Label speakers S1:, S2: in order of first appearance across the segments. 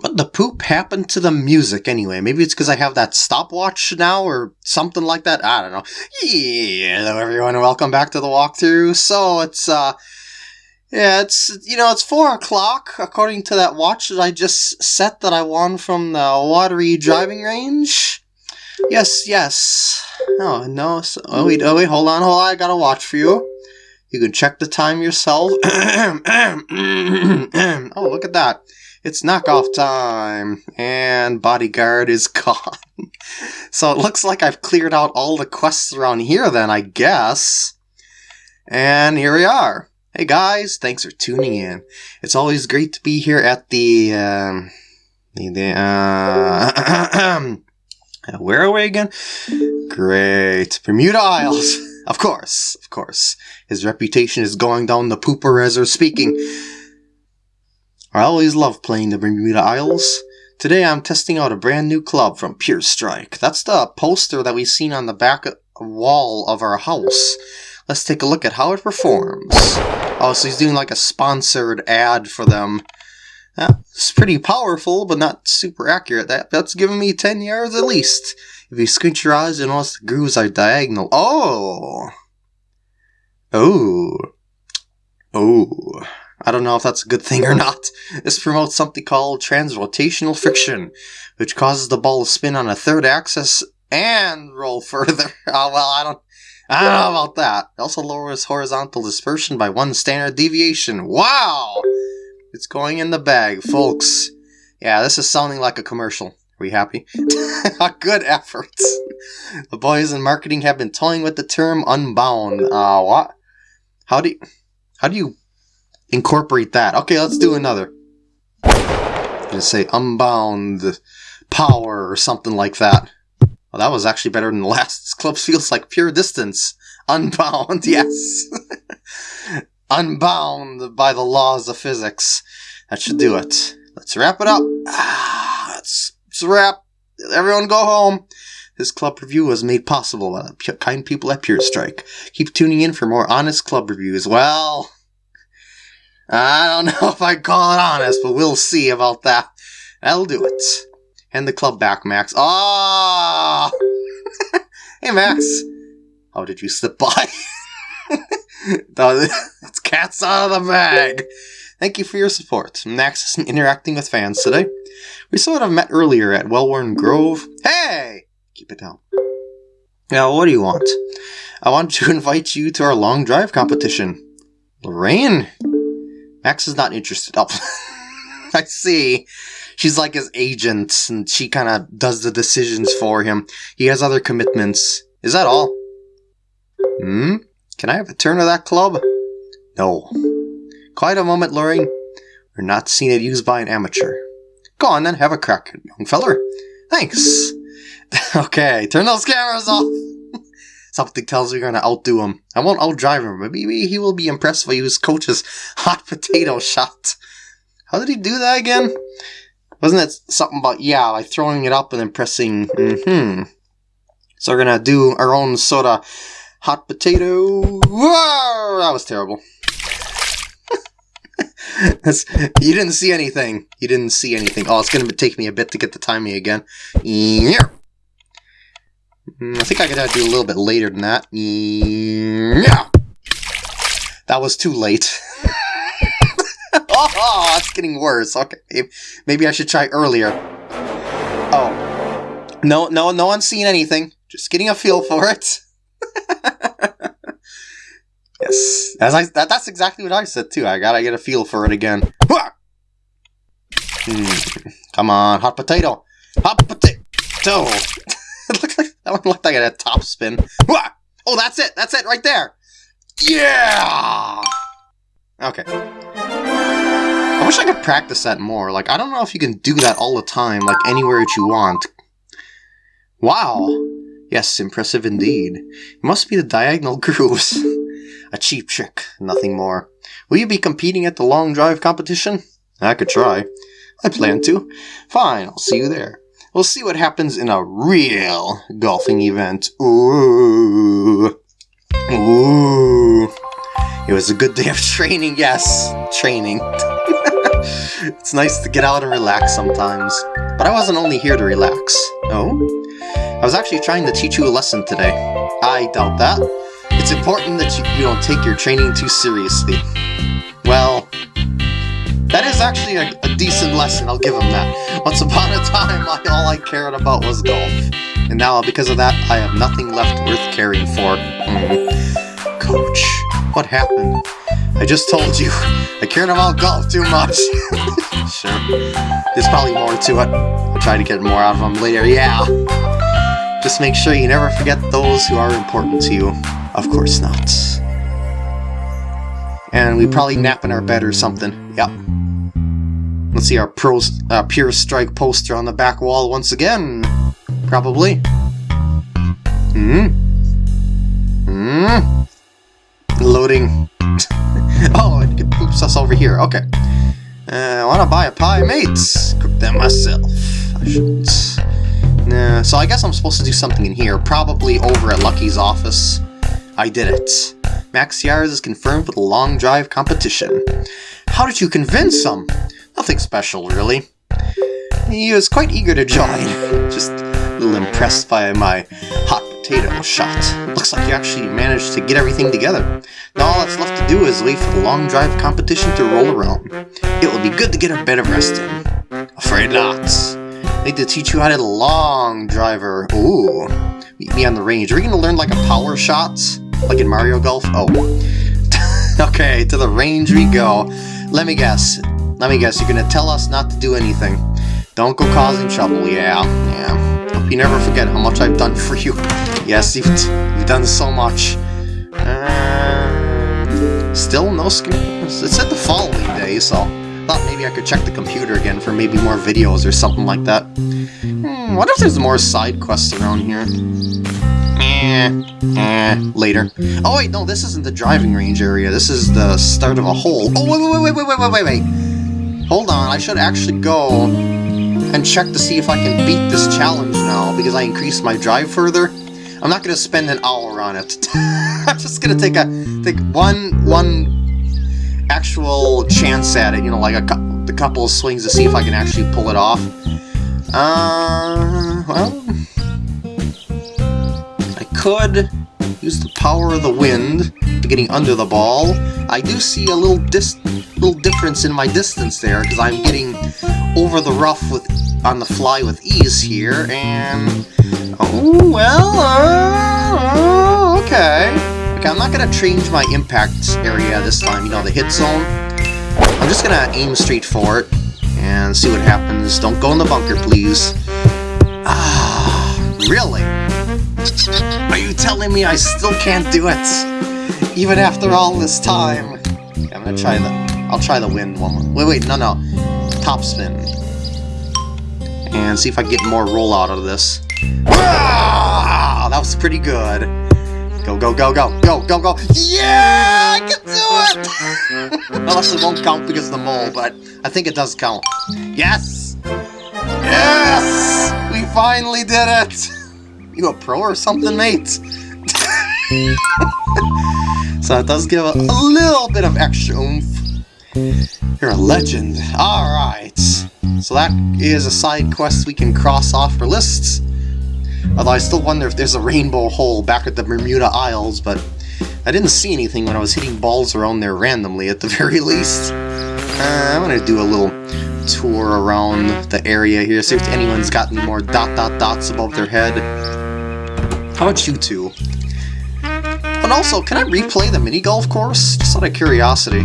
S1: What the poop happened to the music anyway? Maybe it's because I have that stopwatch now or something like that. I don't know. Yeah, hello everyone, welcome back to the walkthrough. So it's uh yeah, it's you know it's four o'clock according to that watch that I just set that I won from the watery driving range. Yes, yes. Oh no. So, oh wait, oh wait, hold on, hold on. I got a watch for you. You can check the time yourself. oh, look at that. It's knockoff time, and bodyguard is gone. so it looks like I've cleared out all the quests around here then, I guess. And here we are. Hey guys, thanks for tuning in. It's always great to be here at the, um, the, uh, where are we again? Great. Bermuda Isles. Of course, of course. His reputation is going down the pooper as we're speaking. I always love playing the Bermuda Isles. Today I'm testing out a brand new club from Pure Strike. That's the poster that we've seen on the back wall of our house. Let's take a look at how it performs. Oh, so he's doing like a sponsored ad for them. That's pretty powerful, but not super accurate. That That's giving me 10 yards at least. If you squint your eyes, you'll notice the grooves are diagonal. Oh! Oh. Oh. I don't know if that's a good thing or not. This promotes something called transrotational friction, which causes the ball to spin on a third axis and roll further. Oh, well, I don't, I don't know about that. It also lowers horizontal dispersion by one standard deviation. Wow! It's going in the bag, folks. Yeah, this is sounding like a commercial. Are we happy? A good efforts. The boys in marketing have been toying with the term unbound. Uh, what? How do you, how do you incorporate that. Okay, let's do another. Just say unbound power or something like that. Well, that was actually better than the last. This club feels like pure distance. Unbound, yes. unbound by the laws of physics. That should do it. Let's wrap it up. Ah, let's, let's wrap. Everyone go home. This club review was made possible by the kind people at Pure Strike. Keep tuning in for more honest club reviews. Well... I don't know if I'd call it honest, but we'll see about that. That'll do it. Hand the club back, Max. Ah! Oh! hey, Max. How did you slip by? it's cats out of the bag. Thank you for your support. Max is interacting with fans today. We sort of met earlier at Wellworn Grove. Hey! Keep it down. Now, what do you want? I want to invite you to our long drive competition. Lorraine? Max is not interested. Oh, I see. She's like his agent, and she kind of does the decisions for him. He has other commitments. Is that all? Hmm? Can I have a turn of that club? No. Quiet a moment, Lorraine. We're not seeing it used by an amateur. Go on then, have a crack, young feller. Thanks. okay, turn those cameras off. Something tells me you're going to outdo him. I won't outdrive him, but maybe he will be impressed by his coach's hot potato shot. How did he do that again? Wasn't it something about, yeah, like throwing it up and then pressing, mm-hmm. So we're going to do our own of hot potato. Whoa! That was terrible. you didn't see anything. You didn't see anything. Oh, it's going to take me a bit to get the timing again. Yeah. Mm, I think I could do a little bit later than that. Yeah. That was too late. oh, it's getting worse. Okay, maybe I should try earlier. Oh. No, no, no one's seen anything. Just getting a feel for it. yes, as I that, that's exactly what I said too. I gotta get a feel for it again. Hmm. Come on, hot potato, hot potato. like that one looked like a top spin. Oh, that's it. That's it right there. Yeah. Okay. I wish I could practice that more. Like, I don't know if you can do that all the time, like anywhere that you want. Wow. Yes, impressive indeed. It must be the diagonal grooves. A cheap trick, nothing more. Will you be competing at the long drive competition? I could try. I plan to. Fine, I'll see you there. We'll see what happens in a real golfing event. Ooh. Ooh. It was a good day of training, yes. Training. it's nice to get out and relax sometimes. But I wasn't only here to relax. Oh? I was actually trying to teach you a lesson today. I doubt that. It's important that you, you don't take your training too seriously. Well, that is actually a, a, decent lesson, I'll give him that. Once upon a time, I, all I cared about was golf. And now, because of that, I have nothing left worth caring for. Mm. Coach, what happened? I just told you, I cared about golf too much. sure, there's probably more to it. I'll try to get more out of him later, yeah. Just make sure you never forget those who are important to you. Of course not. And we probably nap in our bed or something. Yep. Let's see our pro, uh, Pure Strike poster on the back wall once again. Probably. Hmm? Hmm? Loading. oh, it poops us over here. Okay. Uh, I want to buy a pie, mates. Cook that myself. I shouldn't. Nah, so I guess I'm supposed to do something in here. Probably over at Lucky's office. I did it. Max Yards is confirmed for the long drive competition. How did you convince him? Nothing special, really. He was quite eager to join, just a little impressed by my hot potato shot. Looks like you actually managed to get everything together. Now all that's left to do is wait for the long drive competition to roll around. It will be good to get a bit of rest in. Afraid not. I need to teach you how to long driver. Ooh. Meet me on the range. Are we going to learn like a power shot? Like in Mario Golf? Oh. okay, to the range we go. Let me guess. Let me guess, you're gonna tell us not to do anything. Don't go causing trouble, yeah, yeah. Hope you never forget how much I've done for you. Yes, you've, you've done so much. Uh, still no skin. It said the following day, so thought maybe I could check the computer again for maybe more videos or something like that. Hmm, what if there's more side quests around here? eh, eh, later. Oh wait, no, this isn't the driving range area, this is the start of a hole. Oh, wait, wait, wait, wait, wait, wait, wait, Hold on, I should actually go and check to see if I can beat this challenge now, because I increased my drive further. I'm not gonna spend an hour on it. I'm just gonna take a, take one, one actual chance at it, you know, like a, a couple of swings to see if I can actually pull it off. Uh, well, could use the power of the wind to getting under the ball. I do see a little dis little difference in my distance there, because I'm getting over the rough with on the fly with ease here, and... Oh, well, uh, okay. Okay, I'm not going to change my impact area this time, you know, the hit zone. I'm just going to aim straight for it and see what happens. Don't go in the bunker, please. Ah, really? Are you telling me I still can't do it? Even after all this time? Okay, I'm gonna try the I'll try the wind one more. Wait, wait, no, no. Top spin. And see if I get more roll out of this. Ah, that was pretty good. Go, go, go, go, go, go, go. Yeah, I can do it! Unless it won't count because of the mole, but I think it does count. Yes! Yes! We finally did it! You a pro or something, mate? so it does give a, a little bit of extra oomph you're a legend. Alright. So that is a side quest we can cross off our lists. Although I still wonder if there's a rainbow hole back at the Bermuda Isles, but I didn't see anything when I was hitting balls around there randomly at the very least. Uh, I'm gonna do a little tour around the area here, see if anyone's got any more dot dot dots above their head. How about you two? And also, can I replay the mini golf course? Just out of curiosity.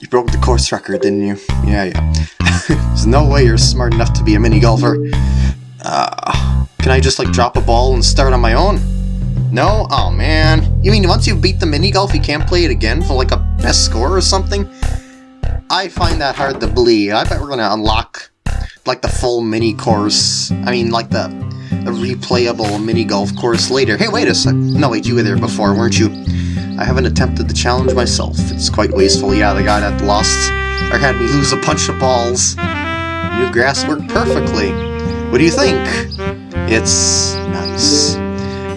S1: You broke the course record, didn't you? Yeah, yeah. There's no way you're smart enough to be a mini golfer. Uh, can I just like drop a ball and start on my own? No? Oh man. You mean once you beat the mini golf you can't play it again for like a best score or something? I find that hard to believe. I bet we're gonna unlock like the full mini course. I mean like the, the replayable mini golf course later. Hey, wait a sec. No, wait, you were there before, weren't you? I haven't attempted the challenge myself. It's quite wasteful. Yeah, the guy that lost or had me lose a bunch of balls. New grass worked perfectly. What do you think? It's nice.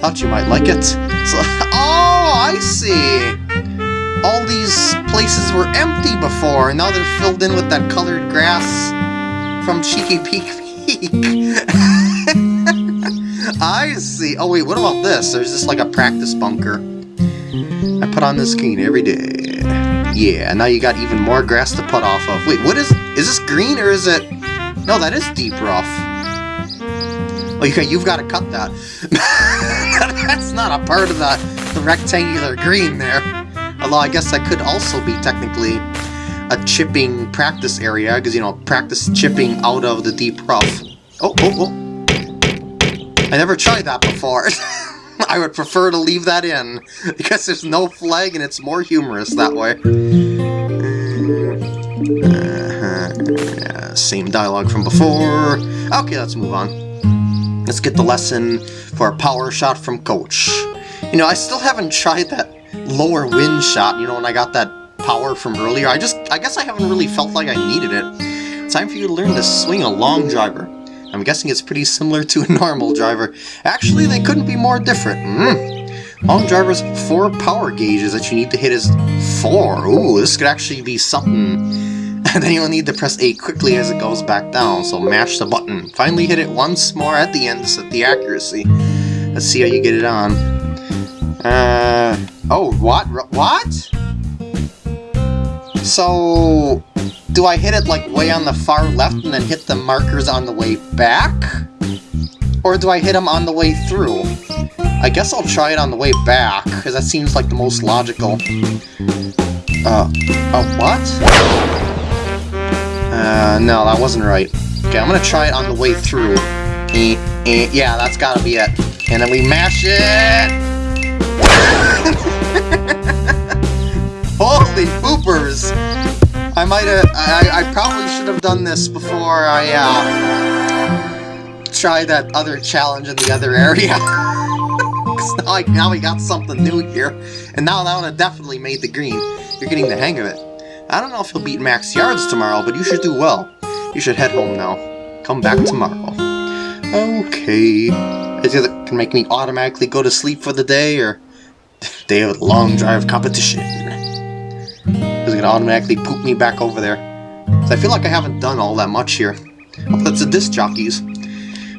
S1: Thought you might like it. So, oh, I see. all these places were empty before, and now they're filled in with that colored grass from Cheeky Peek Peek. I see. Oh wait, what about this? There's just like a practice bunker. I put on this green every day. Yeah, and now you got even more grass to put off of. Wait, what is... Is this green or is it... No, that is deep rough. Oh, okay, you've got to cut that. That's not a part of the, the rectangular green there. Although I guess that could also be technically a chipping practice area, because, you know, practice chipping out of the deep rough. Oh, oh, oh. I never tried that before. I would prefer to leave that in, because there's no flag and it's more humorous that way. Uh same dialogue from before. Okay, let's move on. Let's get the lesson for a power shot from Coach. You know, I still haven't tried that lower wind shot, you know, when I got that power from earlier. I just, I guess I haven't really felt like I needed it. Time for you to learn to swing a long driver. I'm guessing it's pretty similar to a normal driver. Actually, they couldn't be more different. Mm. Long driver's four power gauges that you need to hit is four. Ooh, this could actually be something and then you'll need to press A quickly as it goes back down, so mash the button. Finally hit it once more at the end to set the accuracy. Let's see how you get it on. Uh, oh, what? What? So, do I hit it like way on the far left and then hit the markers on the way back? Or do I hit them on the way through? I guess I'll try it on the way back, because that seems like the most logical. Uh, uh, what? Uh, no, that wasn't right. Okay, I'm gonna try it on the way through. Eh, eh, yeah, that's gotta be it. And then we mash it! Holy poopers! I might have, I, I probably should have done this before I, uh, try that other challenge in the other area. Because now, I, now we got something new here. And now that one have definitely made the green. You're getting the hang of it. I don't know if you'll beat max yards tomorrow, but you should do well. You should head home now. Come back tomorrow. Okay. Is it can make me automatically go to sleep for the day, or day of long drive competition? Automatically poop me back over there? I feel like I haven't done all that much here. That's the disc jockeys.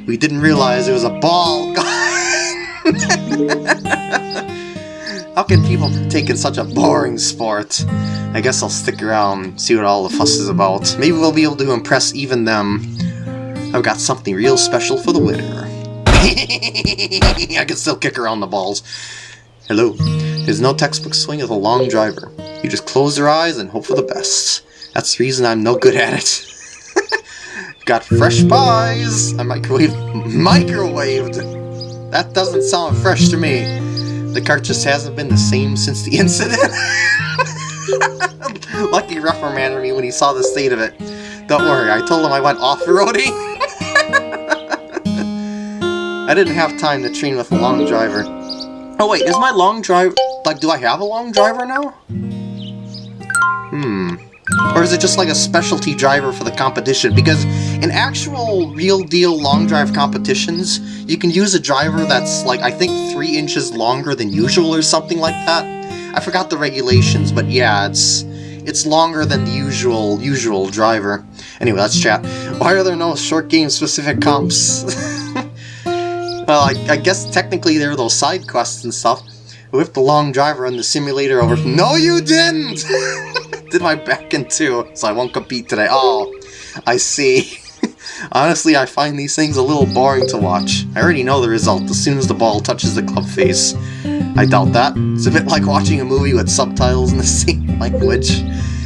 S1: We didn't realize it was a ball. How can people take in such a boring sport? I guess I'll stick around, see what all the fuss is about. Maybe we'll be able to impress even them. I've got something real special for the winner. I can still kick around the balls. Hello. There's no textbook swing of a long driver. You just close your eyes and hope for the best. That's the reason I'm no good at it. got fresh pies! I microwaved... Microwaved! That doesn't sound fresh to me. The cart just hasn't been the same since the incident. Lucky reprimanded me when he saw the state of it. Don't worry, I told him I went off-roading. I didn't have time to train with a long driver. Oh wait, is my long driver... Like, do I have a long driver now? Hmm. Or is it just like a specialty driver for the competition? Because in actual real-deal long drive competitions, you can use a driver that's like, I think, three inches longer than usual or something like that. I forgot the regulations, but yeah, it's it's longer than the usual usual driver. Anyway, let's chat. Why are there no short game specific comps? well, I, I guess technically there are those side quests and stuff. With the long driver and the simulator over- No you didn't! Did my back in two, so I won't compete today. Oh, I see. Honestly, I find these things a little boring to watch. I already know the result as soon as the ball touches the club face. I doubt that. It's a bit like watching a movie with subtitles in the same language.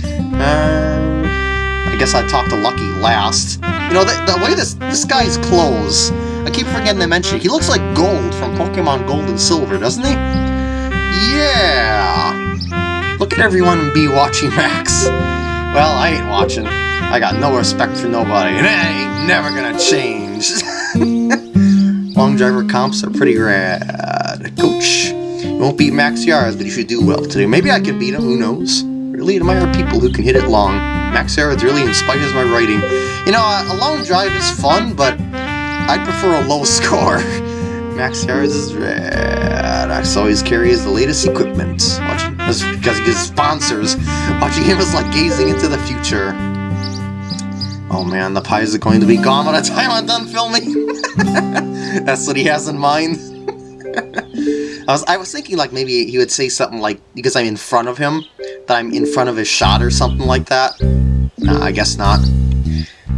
S1: Um, I guess I talked to Lucky last. You know, the, the way this, this guy's clothes, I keep forgetting to mention, he looks like Gold from Pokemon Gold and Silver, doesn't he? Yeah! Look at everyone be watching Max. Well, I ain't watching. I got no respect for nobody, and I ain't never gonna change. Long driver comps are pretty rad. Coach, you won't beat Max Yards, but you should do well today. Maybe I can beat him, who knows? Really admire people who can hit it long. Max Yards really inspires my writing. You know, a long drive is fun, but I prefer a low score. Max Yards is rad. Max always carries the latest equipment. Watching his because his sponsors. Watching him is like gazing into the future. Oh man, the pies are going to be gone by the time I'm done filming. That's what he has in mind. I was I was thinking like maybe he would say something like because I'm in front of him that I'm in front of his shot or something like that. Nah, I guess not.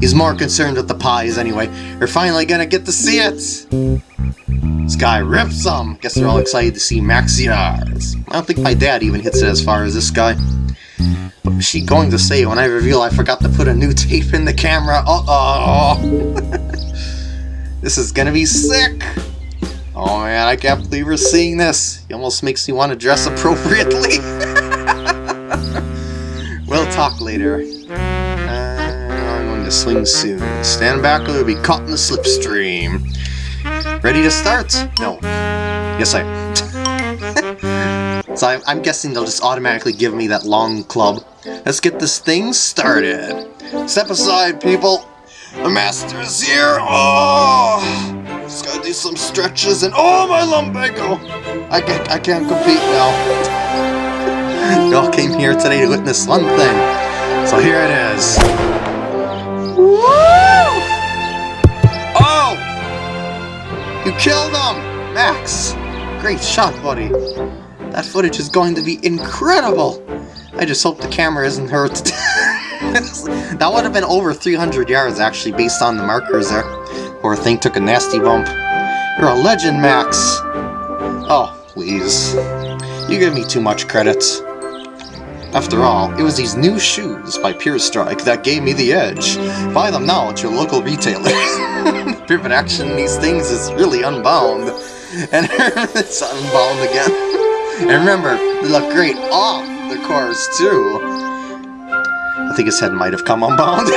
S1: He's more concerned with the pies anyway. We're finally gonna get to see it! Guy rips some! Guess they're all excited to see Max Yards. I don't think my dad even hits it as far as this guy. What was she going to say when I reveal I forgot to put a new tape in the camera? Uh-oh! this is gonna be sick! Oh man, I can't believe we're seeing this. It almost makes me want to dress appropriately. we'll talk later. Uh, I'm going to swing soon. Stand back or you'll be caught in the slipstream. Ready to start? No. Yes, I am. so I, I'm guessing they'll just automatically give me that long club. Let's get this thing started. Step aside, people. The master is here. Oh! Just gotta do some stretches and oh my lumbago! I can't I can't compete now. you all came here today to witness one thing. So here it is. Woo! Oh! You killed him! Max! Great shot, buddy. That footage is going to be incredible! I just hope the camera isn't hurt. that would have been over 300 yards, actually, based on the markers there. Poor thing took a nasty bump. You're a legend, Max! Oh, please. You give me too much credit. After all, it was these new shoes by Pure Strike that gave me the edge. Buy them now at your local retailer. Pivot action these things is really unbound. And it's unbound again. And remember, they look great off the course, too. I think his head might have come unbound.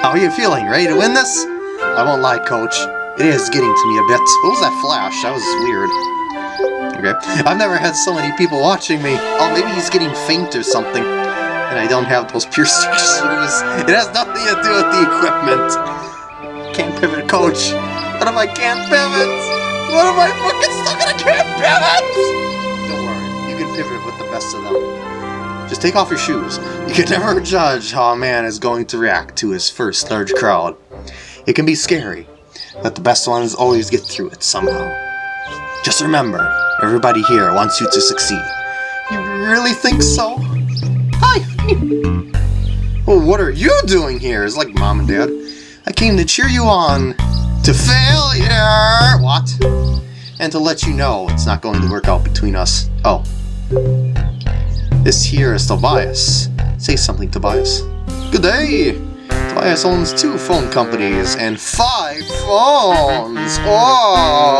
S1: How are you feeling? Ready to win this? I won't lie, coach. It is getting to me a bit. What was that flash? That was weird. Okay. I've never had so many people watching me. Oh, maybe he's getting faint or something. And I don't have those pure shoes. It has nothing to do with the equipment. Can't pivot, coach. What if I can't pivot? What if I fucking stuck in a can't pivot? Don't worry. You can pivot with the best of them. Just take off your shoes. You can never judge how a man is going to react to his first large crowd. It can be scary, but the best ones always get through it somehow. Just remember, everybody here wants you to succeed. You really think so? Hi! well, what are you doing here? It's like mom and dad. I came to cheer you on to failure! What? And to let you know it's not going to work out between us. Oh. This here is Tobias. Say something, Tobias. Good day! Tobias owns two phone companies and five phones! Oh!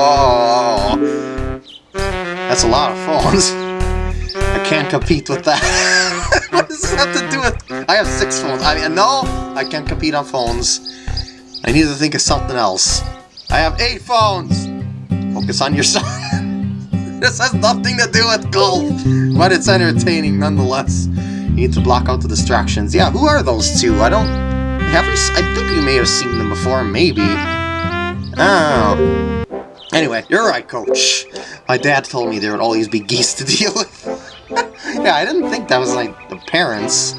S1: That's a lot of phones. I can't compete with that. what does this have to do with... I have six phones. I mean, no, I can't compete on phones. I need to think of something else. I have eight phones! Focus on yourself. this has nothing to do with golf, but it's entertaining nonetheless. You need to block out the distractions. Yeah, who are those two? I don't... Have we... I think we may have seen them before, maybe. Oh. Anyway, you're right, Coach. My dad told me there would always be geese to deal with. yeah, I didn't think that was, like, the parents.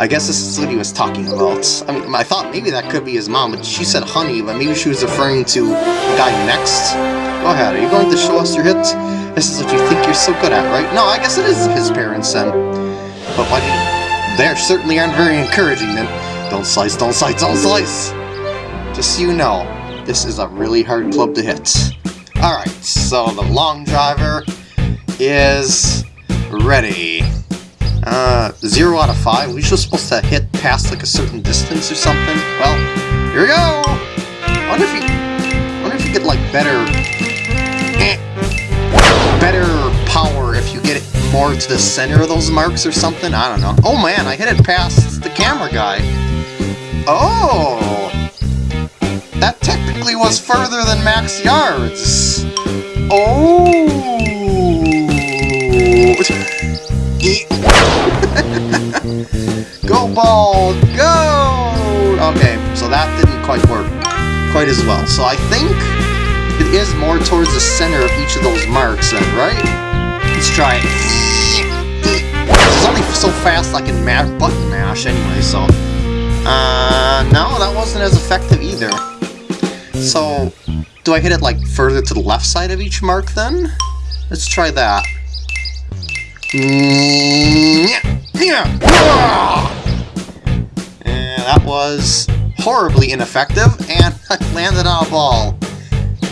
S1: I guess this is what he was talking about. I mean, I thought maybe that could be his mom, but she said honey, but maybe she was referring to the guy next. Go ahead, are you going to show us your hit? This is what you think you're so good at, right? No, I guess it is his parents, then. But why. They certainly aren't very encouraging, then. Don't slice, don't slice, don't slice! Just so you know, this is a really hard club to hit. Alright, so the long driver is ready. Uh, 0 out of 5. We're just supposed to hit past like a certain distance or something. Well, here we go! Wonder if you, wonder if you get like better, eh, better power if you get it more to the center of those marks or something. I don't know. Oh man, I hit it past the camera guy. Oh! That technically was further than max yards! Oh! go ball, go! Okay, so that didn't quite work quite as well. So I think it is more towards the center of each of those marks then, right? Let's try it. It's only so fast I can button mash anyway, so... Uh, no, that wasn't as effective either. So, do I hit it like further to the left side of each mark then? Let's try that. Yeah, that was horribly ineffective, and I landed on a ball.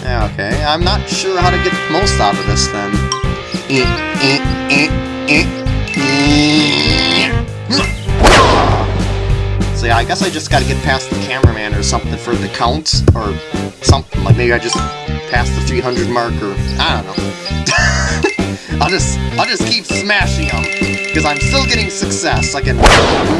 S1: Okay, I'm not sure how to get the most out of this then. So yeah, I guess I just gotta get past the cameraman or something for the count, or something, like maybe I just passed the 300 mark, or I don't know. I'll just, I'll just keep smashing them, because I'm still getting success. I can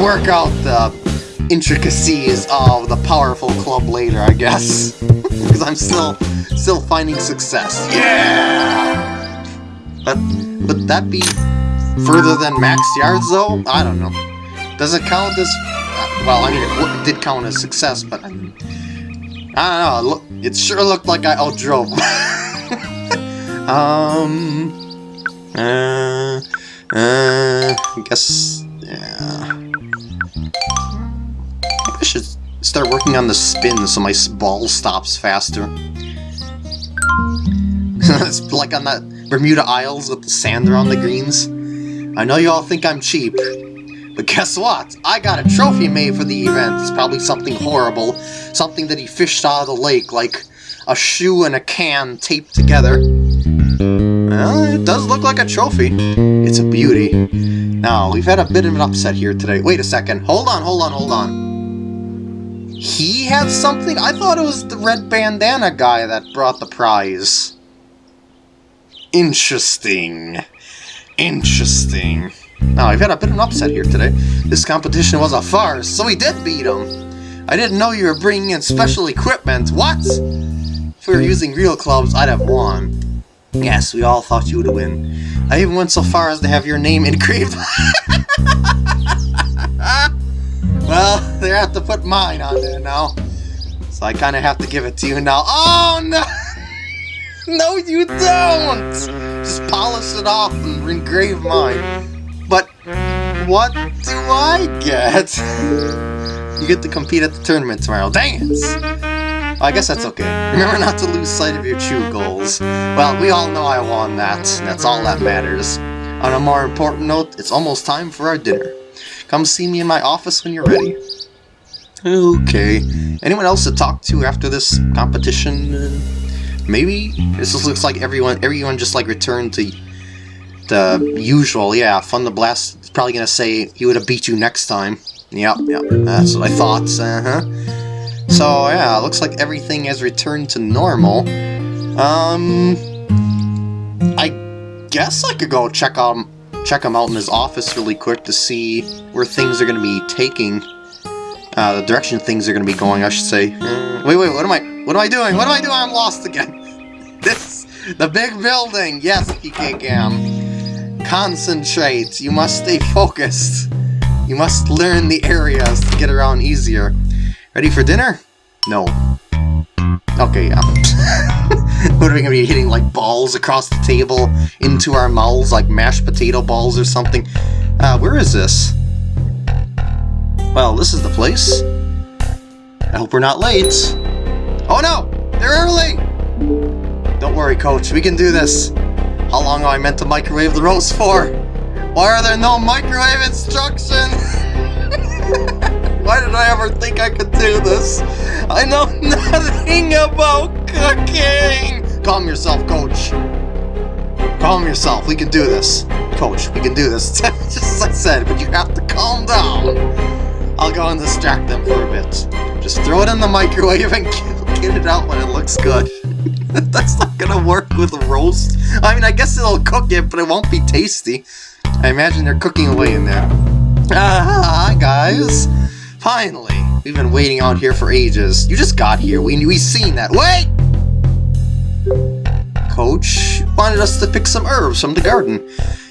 S1: work out the intricacies of the powerful club later, I guess. Because I'm still, still finding success. Yeah! But, would that be further than max yards, though? I don't know. Does it count as... Well, I mean, it did count as success, but... I, mean, I don't know, it sure looked like I outdrove. um... Uh... Uh... I guess... Yeah... start working on the spin so my ball stops faster. it's like on that Bermuda Isles with the sand around the greens. I know you all think I'm cheap, but guess what? I got a trophy made for the event. It's probably something horrible, something that he fished out of the lake, like a shoe and a can taped together. Well, it does look like a trophy. It's a beauty. Now, we've had a bit of an upset here today. Wait a second. Hold on, hold on, hold on. He had something? I thought it was the red bandana guy that brought the prize. Interesting. Interesting. Now, I've had a bit of an upset here today. This competition was a farce, so we did beat him. I didn't know you were bringing in special equipment. What? If we were using real clubs, I'd have won. Yes, we all thought you would win. I even went so far as to have your name engraved. well, they have to put mine on there now. So I kind of have to give it to you now. Oh, no! No, you don't! Just polish it off and engrave mine. But what do I get? You get to compete at the tournament tomorrow. Dang it! I guess that's okay. Remember not to lose sight of your true goals. Well, we all know I won that, that's all that matters. On a more important note, it's almost time for our dinner. Come see me in my office when you're ready. Okay. Anyone else to talk to after this competition? Maybe? This just looks like everyone everyone just like returned to the usual. Yeah, Fun the Blast is probably gonna say he would have beat you next time. Yep, yep, that's what I thought. Uh-huh. So yeah, it looks like everything has returned to normal. Um, I guess I could go check out check him out in his office really quick to see where things are going to be taking. Uh, the direction things are going to be going, I should say. Wait, wait, what am I, what am I doing? What am I doing? I'm lost again. This, the big building. Yes, PK Gam. Concentrate. You must stay focused. You must learn the areas to get around easier. Ready for dinner? No. Okay, yeah. what are we gonna be hitting like balls across the table into our mouths like mashed potato balls or something? Uh, where is this? Well, this is the place. I hope we're not late. Oh no! They're early! Don't worry, coach. We can do this. How long am I meant to microwave the roast for? Why are there no microwave instructions? Why did I ever think I could do this? I know nothing about cooking! Calm yourself, coach. Calm yourself. We can do this. Coach, we can do this. Just as I said, but you have to calm down. I'll go and distract them for a bit. Just throw it in the microwave and get it out when it looks good. That's not gonna work with a roast. I mean, I guess it'll cook it, but it won't be tasty. I imagine they're cooking away in there. Ah, guys. Finally. We've been waiting out here for ages. You just got here. We we seen that. Wait! Coach wanted us to pick some herbs from the garden.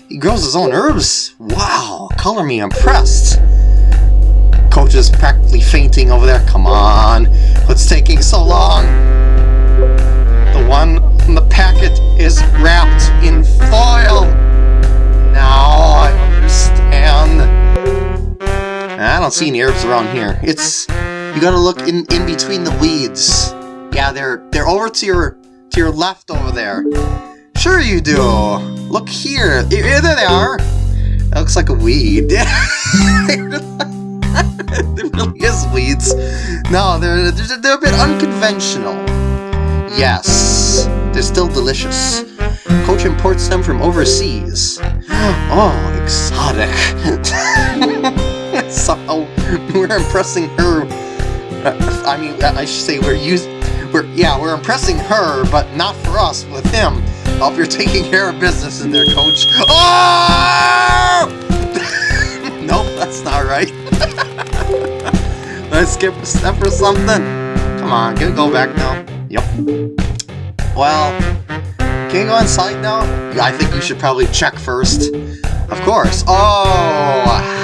S1: He grows his own herbs? Wow, color me impressed. Coach is practically fainting over there. Come on. What's taking so long? Don't see any herbs around here. It's you gotta look in in between the weeds. Yeah, they're they're over to your to your left over there. Sure you do. Look here. Here there they are. That looks like a weed. there really is weeds. No, they're, they're, they're a bit unconventional. Yes, they're still delicious. Coach imports them from overseas. Oh, exotic. Somehow we're impressing her. Uh, I mean, I should say we're using. We're yeah, we're impressing her, but not for us with him. Hope you're taking care of business in there, Coach. Oh! nope, that's not right. Let's skip a step or something. Come on, can go back now? Yep. Well, can you go inside now? I think you should probably check first. Of course. Oh!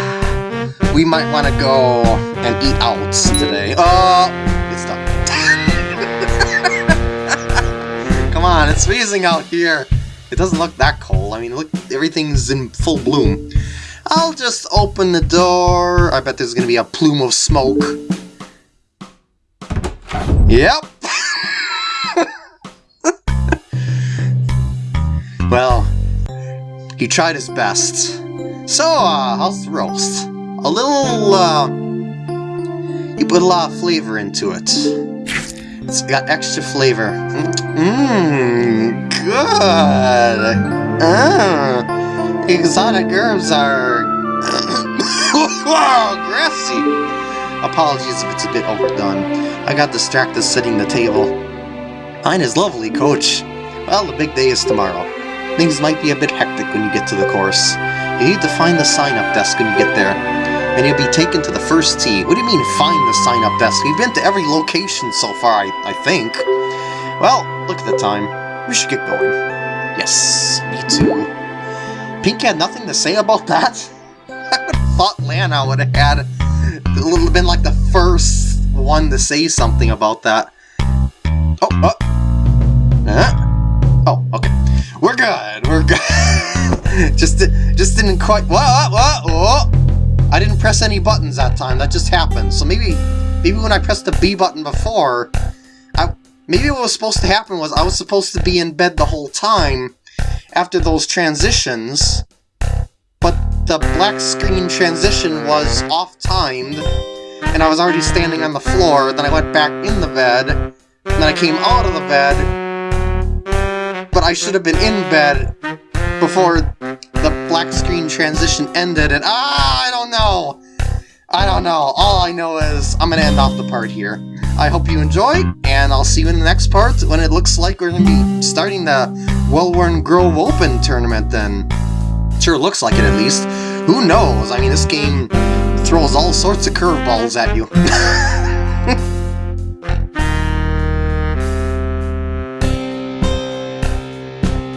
S1: We might want to go and eat out today. Oh! It's done. Come on, it's freezing out here. It doesn't look that cold. I mean, look, everything's in full bloom. I'll just open the door. I bet there's gonna be a plume of smoke. Yep. well, he tried his best. So, uh, how's the roast? A little, uh, he put a lot of flavor into it. It's got extra flavor. Mmm, good. Ah, exotic herbs are... wow, grassy. Apologies if it's a bit overdone. I got distracted setting the table. Mine is lovely, Coach. Well, the big day is tomorrow. Things might be a bit hectic when you get to the course. You need to find the sign-up desk when you get there. And you'll be taken to the first tee. What do you mean, find the sign-up desk? We've been to every location so far, I, I think. Well, look at the time. We should get going. Yes, me too. Pink had nothing to say about that? I would have thought Lana would have had a little been like the first one to say something about that. Oh, oh. Uh, oh, okay. We're good, we're good. just, just didn't quite, what, what, what, I didn't press any buttons that time, that just happened. So maybe, maybe when I pressed the B button before, I, maybe what was supposed to happen was I was supposed to be in bed the whole time after those transitions, but the black screen transition was off-timed, and I was already standing on the floor, then I went back in the bed, and then I came out of the bed, but I should have been in bed before black screen transition ended, and ah, I don't know! I don't know. All I know is I'm to end off the part here. I hope you enjoyed, and I'll see you in the next part when it looks like we're to be starting the Wellworn Grove Open tournament then. Sure looks like it at least. Who knows? I mean, this game throws all sorts of curveballs at you.